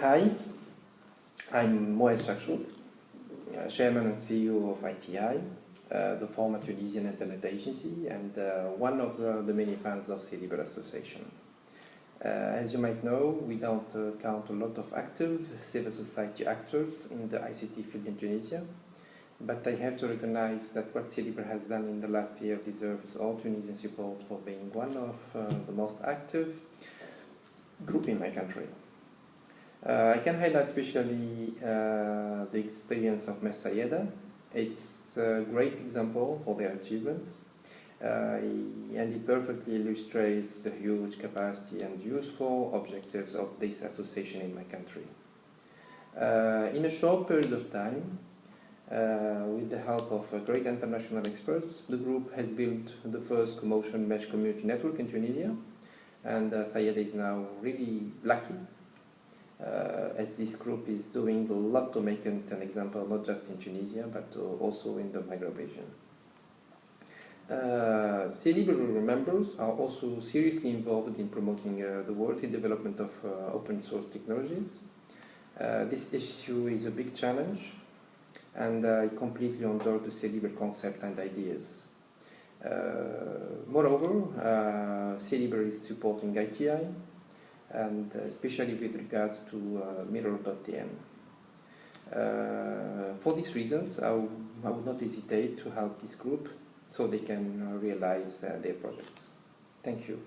Hi, I'm Moez Chakchouk, uh, Chairman and CEO of ATI, uh, the former Tunisian Internet Agency, and uh, one of uh, the many fans of C-Libre Association. Uh, as you might know, we don't uh, count a lot of active civil society actors in the ICT field in Tunisia, but I have to recognize that what C-Libre has done in the last year deserves all Tunisian support for being one of the most active group in my country. Uh, I can highlight especially uh, the experience of Mesh Sayada. It's a great example for their achievements uh, and it perfectly illustrates the huge capacity and useful objectives of this association in my country. Uh, in a short period of time, uh, with the help of uh, great international experts, the group has built the first commotion mesh community network in Tunisia, and uh, Sayada is now really lucky uh, as this group is doing a lot to make an example, not just in Tunisia, but uh, also in the Maghreb region. Uh, members are also seriously involved in promoting uh, the worthy development of uh, open source technologies. Uh, this issue is a big challenge and I completely endorse the C-Libre concept and ideas. Uh, moreover, uh, C-Libre is supporting ATI and especially with regards to uh, mirror.tn. Uh, for these reasons, I, I would not hesitate to help this group so they can uh, realize uh, their projects. Thank you.